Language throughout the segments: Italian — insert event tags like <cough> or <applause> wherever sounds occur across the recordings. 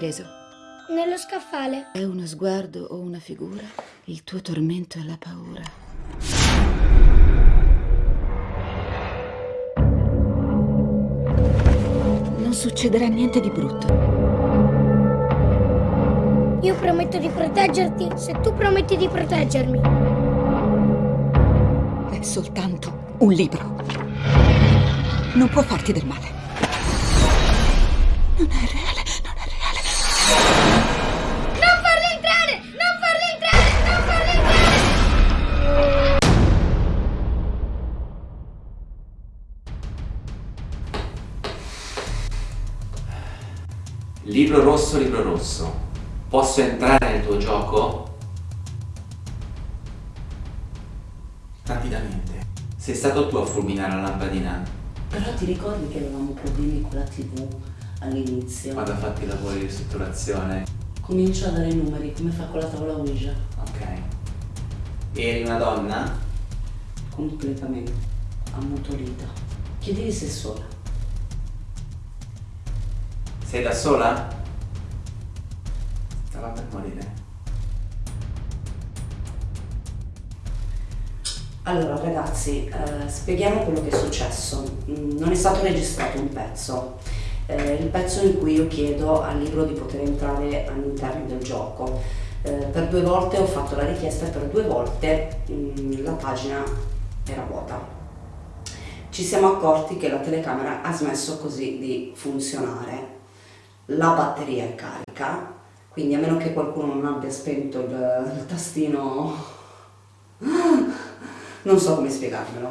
Preso? Nello scaffale. È uno sguardo o una figura? Il tuo tormento è la paura. Non succederà niente di brutto. Io prometto di proteggerti se tu prometti di proteggermi. È soltanto un libro. Non può farti del male. Non è reale, Libro rosso, libro rosso. Posso entrare nel tuo gioco? Rapidamente. Sei stato tu a fulminare la lampadina? Però ti ricordi che avevamo problemi con la tv all'inizio? Quando ha fatto i lavori di ristrutturazione? Comincia a dare i numeri, come fa con la tavola Ouija. Ok. Eri una donna? Completamente ammutolita. Chiedevi se è sola. Sei da sola? Stava per morire. Allora ragazzi, eh, spieghiamo quello che è successo. Mm, Non è stato registrato un pezzo. Eh, il pezzo in cui io chiedo al libro di poter entrare all'interno del gioco. Eh, per due volte ho fatto la richiesta e per due volte mm, la pagina era vuota. Ci siamo accorti che la telecamera ha smesso così di funzionare. La batteria è carica, quindi a meno che qualcuno non abbia spento il, il tastino non so come spiegarmelo.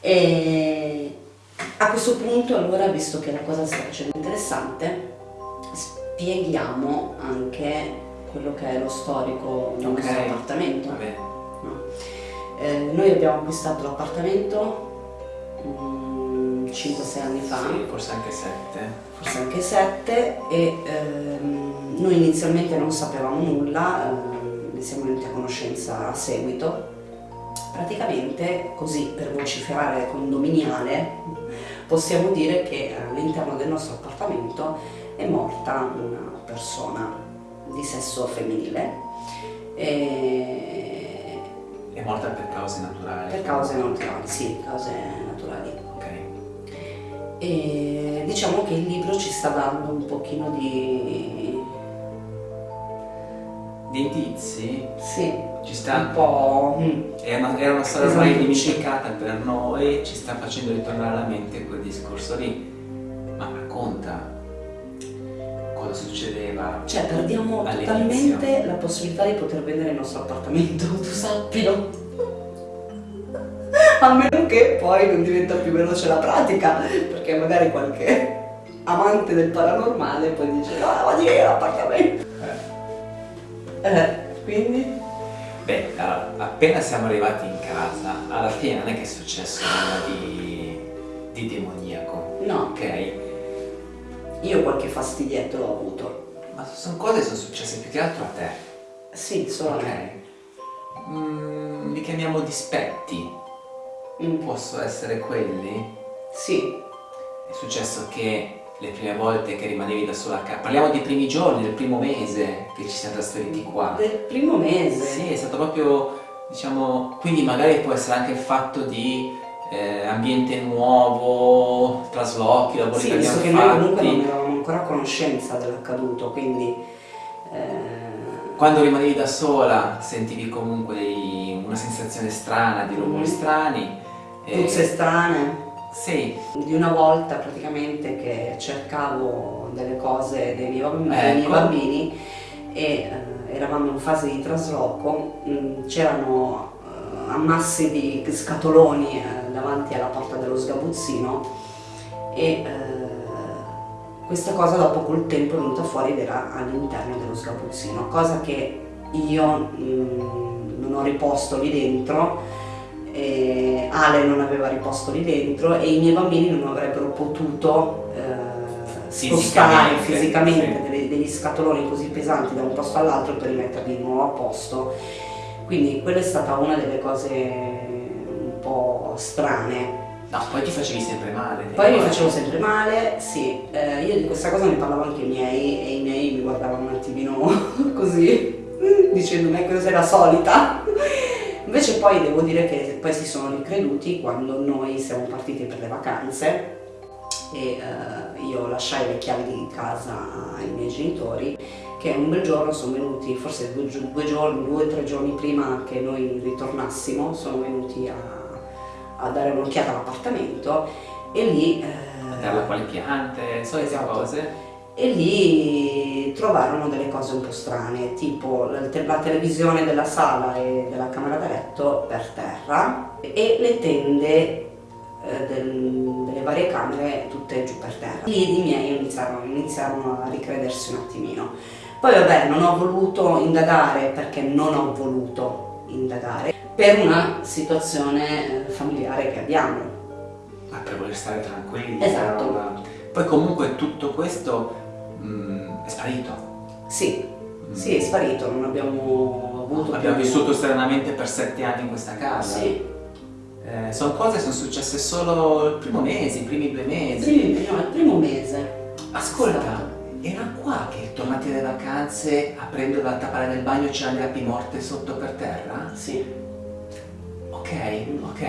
E a questo punto allora, visto che la cosa sta facendo interessante, spieghiamo anche quello che è lo storico del Ok. nostro appartamento. No. Eh, noi abbiamo acquistato l'appartamento 5-6 anni fa Sì, forse anche sette. forse anche sette e ehm, noi inizialmente non sapevamo nulla, ehm, ne siamo venuti a conoscenza a seguito. Praticamente così per vociferare condominiale possiamo dire che all'interno del nostro appartamento è morta una persona di sesso femminile e È morta per cause naturali. per cause naturali, sì, cause naturali. E diciamo che il libro ci sta dando un pochino di... Di indizi? sì, Ci sta un po'... mm, È una, era una storia ormai Esatto. dimenticata per noi, ci sta facendo ritornare alla mente quel discorso lì. Ma racconta cosa succedeva. Cioè perdiamo totalmente la possibilità di poter vendere il nostro appartamento, <laughs> tu sappilo. A meno che poi non diventa più veloce la pratica, perché magari qualche <laughs> amante del paranormale poi dice no, ma di l'appartamento. Eh, quindi? Beh, allora, appena siamo arrivati in casa, alla fine non è che è successo nulla di, di demoniaco, No, ok? io qualche fastidietto l'ho avuto. Ma sono cose che sono successe più che altro a te, Sì, solo a ok? me. Mm, li chiamiamo dispetti, Mm, possono essere quelli? sì, È successo che le prime volte che rimanevi da sola a casa, parliamo dei primi giorni, del primo mese che ci siamo trasferiti qua. del primo mese. Sì, è stato proprio, diciamo, quindi magari può essere anche il fatto di eh, ambiente nuovo, traslochi, lavori Sì, che abbiamo che noi comunque non avevamo ancora conoscenza dell'accaduto, quindi... eh, Quando rimanevi da sola sentivi comunque dei- una sensazione strana, di rumori Mhm. strani. e- puzze strane. Sì, Di una volta praticamente che cercavo delle cose dei miei, bamb- dei miei Ecco. bambini e eh, eravamo in fase di trasloco, mh, c'erano eh, ammassi di scatoloni eh, davanti alla porta dello sgabuzzino e eh, questa cosa dopo col tempo è venuta fuori ed era all'interno dello sgabuzzino, cosa che io mh, non ho riposto lì dentro e Ale non aveva riposto lì dentro e i miei bambini non avrebbero potuto eh, spostare Fisicamente, sì. delle- degli scatoloni così pesanti da un posto all'altro per rimetterli di nuovo a posto. Quindi quella è stata una delle cose un po' strane. No, poi ti facevi sempre male. Poi mi ricordi? facevo sempre male, sì, eh, io di questa cosa ne parlavo anche ai miei e i miei mi guardavano un attimino <laughs> così, dicendomi che cosa era solita. Invece poi devo dire che poi si sono ricreduti quando noi siamo partiti per le vacanze e eh, io lasciai le chiavi di casa ai miei genitori che un bel giorno sono venuti, forse due, due giorni, due o tre giorni prima che noi ritornassimo, sono venuti a, a dare un'occhiata all'appartamento e lì... eh, Dare quali piante, solite Esatto. cose. E lì trovarono delle cose un po' strane, tipo la, te- la televisione della sala e della camera da letto per terra e le tende eh, del- delle varie camere tutte giù per terra. Lì i miei iniziarono, iniziarono a ricredersi un attimino. Poi vabbè, non ho voluto indagare perché non ho voluto indagare per una situazione eh, familiare che abbiamo. Ma per voler stare tranquilli. Esatto. però, Poi comunque tutto questo mm, è sparito. Sì, Mm. sì, è sparito, non abbiamo avuto Abbiamo più- vissuto stranamente per sette anni in questa casa. Sì, Eh, sono cose che sono successe solo il primo mese, i primi due mesi. Sì, no, il primo mese. Ascolta, era qua che tornati dalle vacanze, aprendo la tappa del bagno c'erano le api morte sotto per terra? Sì. Ok, ok.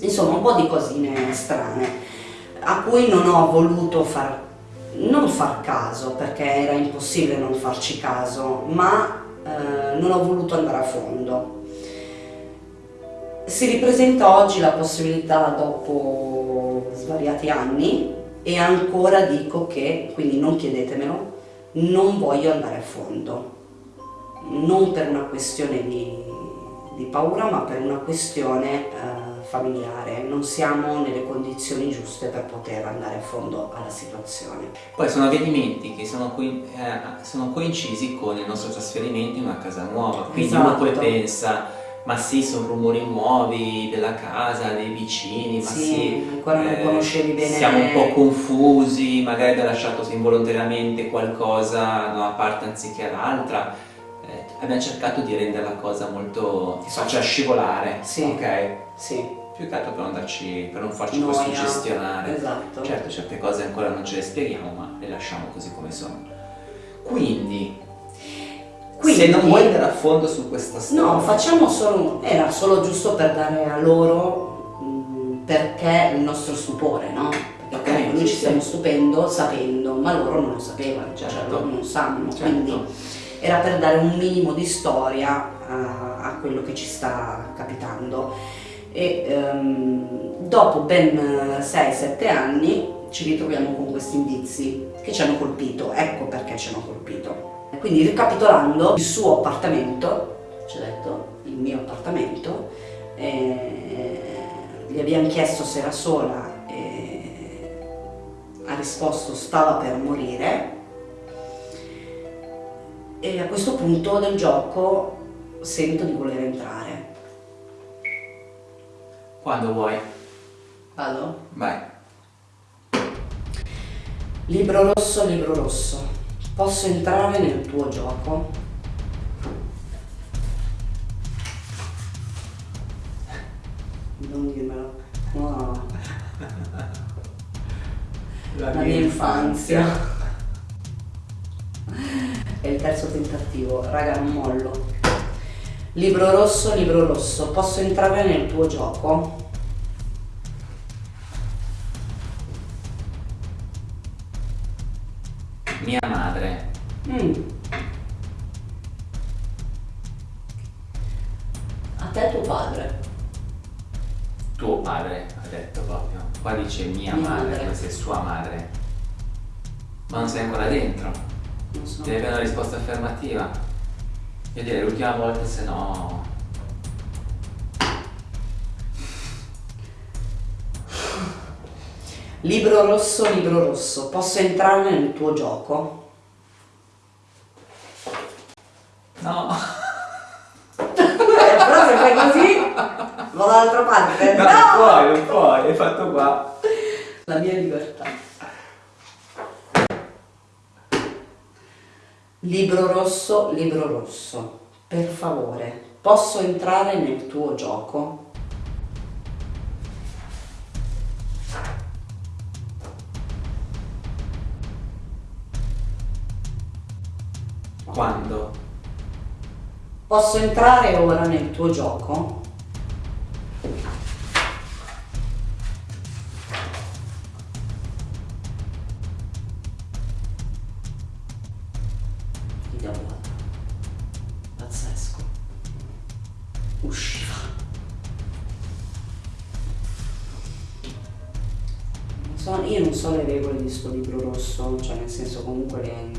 Insomma, un po' di cosine strane a cui non ho voluto far, non far caso perché era impossibile non farci caso, ma eh, non ho voluto andare a fondo. Si ripresenta oggi la possibilità dopo svariati anni e ancora dico che, quindi non chiedetemelo, non voglio andare a fondo, non per una questione di, di paura ma per una questione eh, familiare, non siamo nelle condizioni giuste per poter andare a fondo alla situazione. Poi sono avvenimenti che sono, coi- eh, sono coincisi con il nostro trasferimento in una casa nuova, quindi uno poi Esatto. pensa, ma sì, sono rumori nuovi della casa, dei vicini, ma Sì, sì, ancora non eh, conoscevi bene- Siamo un po' confusi, magari abbiamo lasciato involontariamente qualcosa da una parte anziché l'altra. Eh, abbiamo cercato di rendere la cosa molto faccia scivolare, Sì. ok? Sì, Più che altro per non, darci, per non farci Noia. poi suggestionare. esatto. Certo, certe cose ancora non ce le spieghiamo, ma le lasciamo così come sono. Quindi, Quindi- se non vuoi andare a fondo su questa storia, No, facciamo solo, era solo giusto per dare a loro mh, perché il nostro stupore, no? Perché Ok, comunque noi sì, ci sì. stiamo stupendo sapendo, ma loro non lo sapevano, cioè Certo. loro non sanno, Certo. quindi era per dare un minimo di storia a, a quello che ci sta capitando. E ehm, dopo ben 6-7 anni ci ritroviamo con questi indizi che ci hanno colpito, ecco perché ci hanno colpito. Quindi ricapitolando, il suo appartamento, ci ha detto, il mio appartamento, eh, gli abbiamo chiesto se era sola e ha risposto stava per morire e a questo punto del gioco sento di voler entrare. Quando vuoi, Vado? vai. Libro rosso, libro rosso, posso entrare nel tuo gioco? Non dirmelo. No. La mia infanzia. È il terzo tentativo, raga non mollo. Libro rosso, libro rosso, posso entrare nel tuo gioco? Mia madre, Mm. A te tuo padre. tuo padre, ha detto proprio. Qua dice mia, Mia madre, madre. se è sua madre. Ma non sei ancora dentro. Non so. Devi avere una risposta affermativa. Io direi l'ultima volta, se no... Libro rosso, libro rosso, posso entrare nel tuo gioco? No! Eh, però se fai così, vado dall'altra parte. No, non puoi, non puoi, hai fatto qua. La mia libertà. Libro rosso, libro rosso, per favore, posso entrare nel tuo gioco? Quando? Posso entrare ora nel tuo gioco? Non so- io non so le regole di sto libro rosso, cioè nel senso comunque le-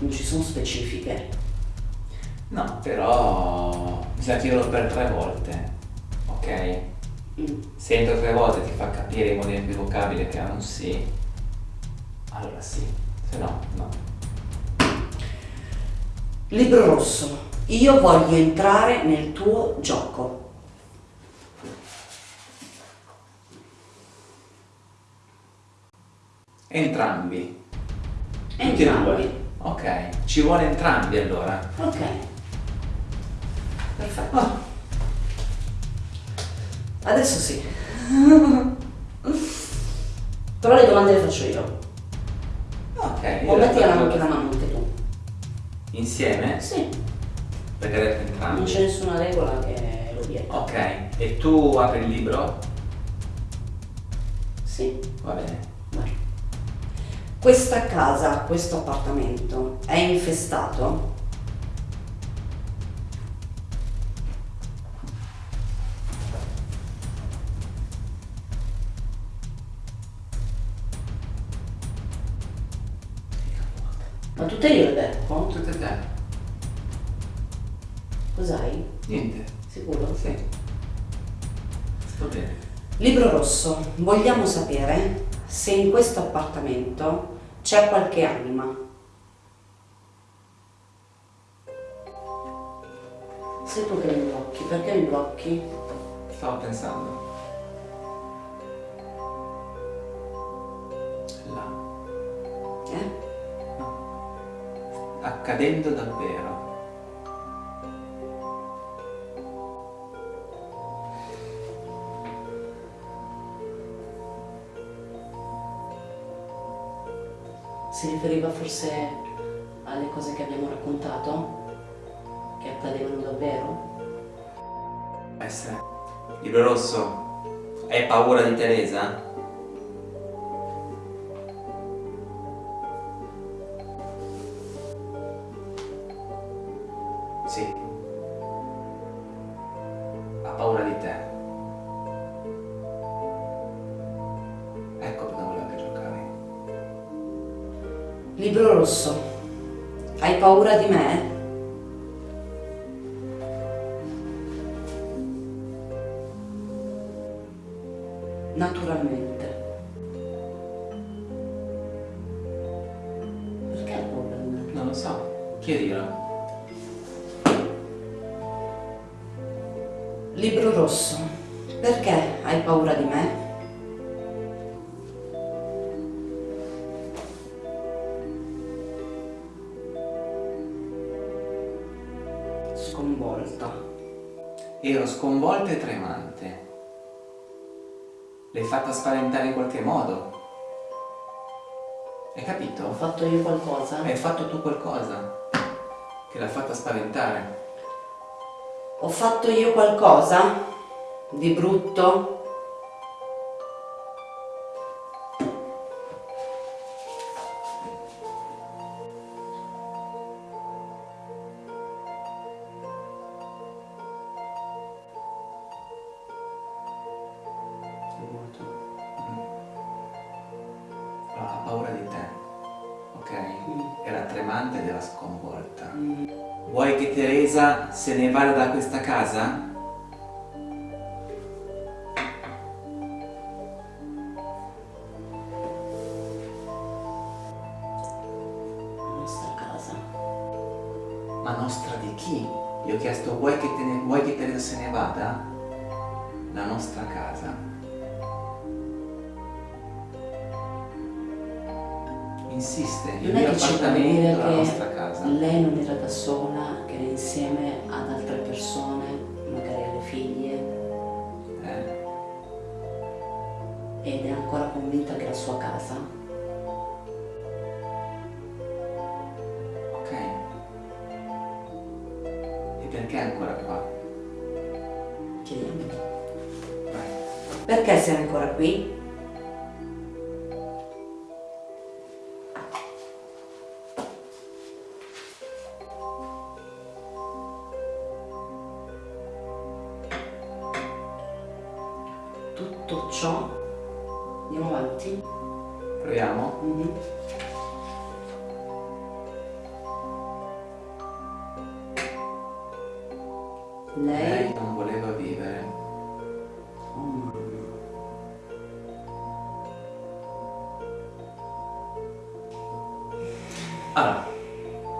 non ci sono specifiche. No, però bisogna dirlo per tre volte, ok? Mm. Se entro tre volte ti fa capire in modo inequivocabile che è un sì, allora sì, se no, no. Libro rosso. Io voglio entrare nel tuo gioco. Entrambi. Entrambi. Ok, ci vuole entrambi allora. Ok. Perfetto. Ah, Adesso sì. <laughs> Però le domande le faccio io. ok. O metti la faccio- anche la mano anche tu. Insieme? Sì. Perché hai detto Non entrambi. c'è nessuna regola che lo vieta. Ok, e tu apri il libro? Sì. Va bene. Questa casa, questo appartamento è infestato? Ma tutte io le becco? Tutte te. Cos'hai? Niente. Sicuro? Sì. Sto bene. Libro rosso, vogliamo sapere se in questo appartamento c'è qualche anima. Sei tu che mi blocchi, perché mi blocchi? Stavo pensando. Là. Eh? Accadendo davvero. Si riferiva forse alle cose che abbiamo raccontato? Che accadevano davvero? Essere. Libro rosso. Hai paura di Teresa? Rosso, hai paura di me? Naturalmente. Perché hai paura di me? Non lo so. Chiedilo. Libro rosso, perché hai paura di me? Sconvolta e tremante. L'hai fatta spaventare in qualche modo. Hai Ho capito? fatto io qualcosa? Hai fatto tu qualcosa che l'ha fatta spaventare. Ho fatto io qualcosa di brutto? Da questa casa? La nostra casa. Ma nostra di chi? Gli ho chiesto vuoi che, te ne- vuoi che Teresa se ne vada? La nostra casa. Insiste, il Non è mio appartamento, la nostra casa. lei non era da sola, che era insieme ad altre persone, magari alle figlie, eh. ed è ancora convinta che la sua casa. Ok. E perché è ancora qua? Chiediamo. Perché sei ancora qui? Allora,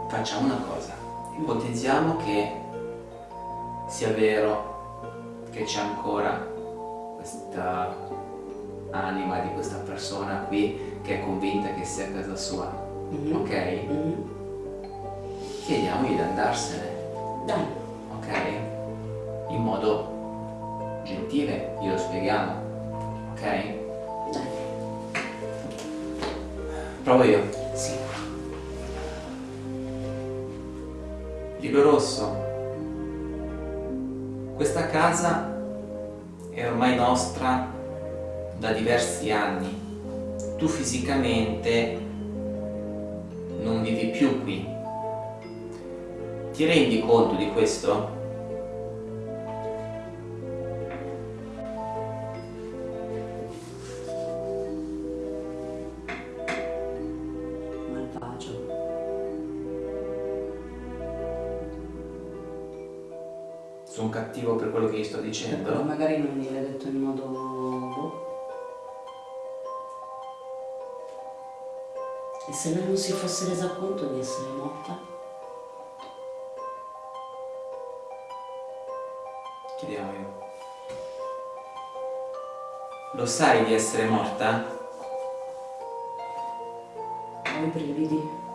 facciamo una cosa. Ipotizziamo che sia vero che c'è ancora questa anima di questa persona qui che è convinta che sia a casa sua. Mhm. Ok? Mhm. Chiediamogli di andarsene. Dai, ok? In modo gentile, glielo spieghiamo, ok? dai. Provo io. Libro rosso. Questa casa è ormai nostra da diversi anni. Tu fisicamente non vivi più qui. Ti rendi conto di questo? Sto Però dicendo? magari non gliel'hai detto in modo... boh. E se lei non si fosse resa conto di essere morta? Chiediamo io. Lo sai di essere morta? Ho i brividi.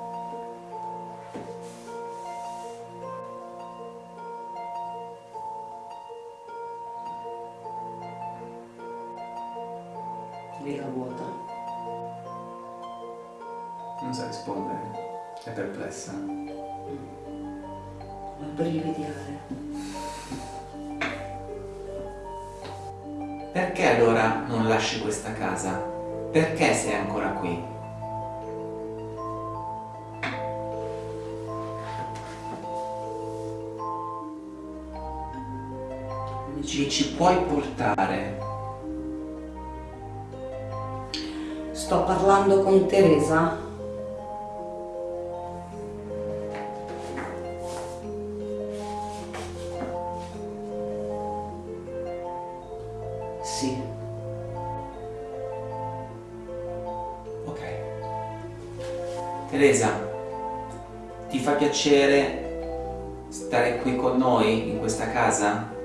Ci, ci puoi portare? Sto parlando con Teresa. Sì, Ok. Teresa, ti fa piacere stare qui con noi in questa casa?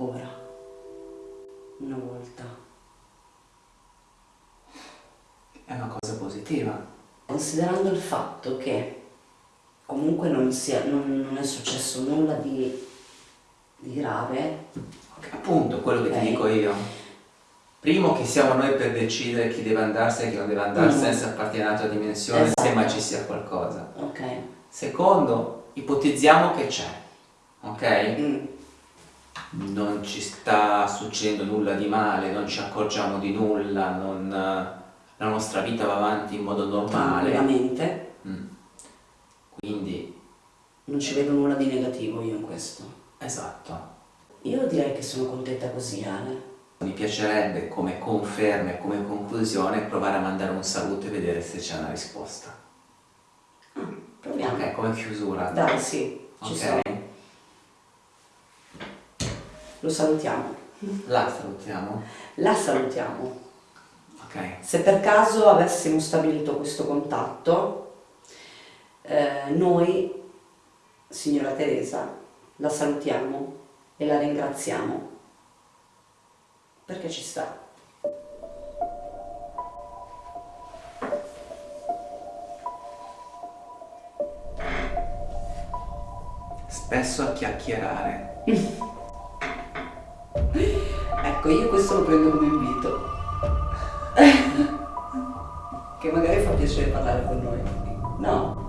Ancora. Una volta. È una cosa positiva. Considerando il fatto che comunque non, sia, non, non è successo nulla di, di grave, Ok, Appunto, quello che Ok. ti dico io. Primo che siamo noi per decidere chi deve andarsene e chi non deve andarsene Mm. se appartiene a dimensione, Esatto. se mai ci sia qualcosa. ok? Secondo, ipotizziamo che c'è, ok? Mm, Non ci sta succedendo nulla di male, non ci accorgiamo di nulla, non, la nostra vita va avanti in modo normale. tranquillamente. Mm. Quindi, Non ci vedo nulla di negativo io in questo. esatto. Io direi che sono contenta così, Ale. Mi piacerebbe come conferma e come conclusione provare a mandare un saluto e vedere se c'è una risposta. Ah, proviamo. Ok, come chiusura. Dai, sì, ci Ok. sono. Lo salutiamo. La salutiamo. La salutiamo. Ok. Se per caso avessimo stabilito questo contatto, eh, noi, signora Teresa, la salutiamo e la ringraziamo perché ci sta. Spesso a chiacchierare. <laughs> Ecco, io questo lo prendo come invito. che magari fa piacere parlare con noi. No?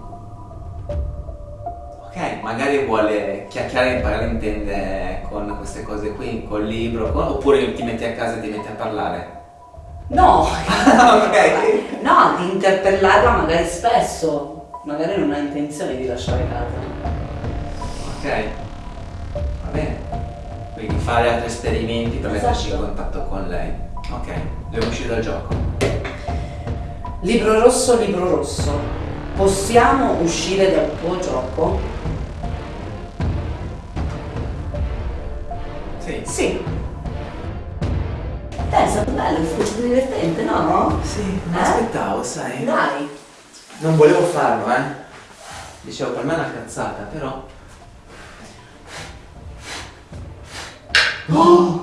Ok, magari vuole chiacchierare e imparare a intendere con queste cose qui, col libro, con... oppure ti metti a casa e ti metti a parlare. No! <laughs> ok. No, di interpellarla magari spesso. Magari non ha intenzione di lasciare casa. Ok. Va bene. Quindi fare altri esperimenti per metterci in Esatto. contatto con lei. Ok, devo uscire dal gioco. Libro rosso, libro rosso, possiamo uscire dal tuo gioco? Sì. Sì. Dai, è stato bello, è stato divertente, no? Sì, non Eh? aspettavo, sai. Dai. Non volevo farlo, eh. Dicevo, per me è una cazzata, però... Oh! <gasps> <gasps>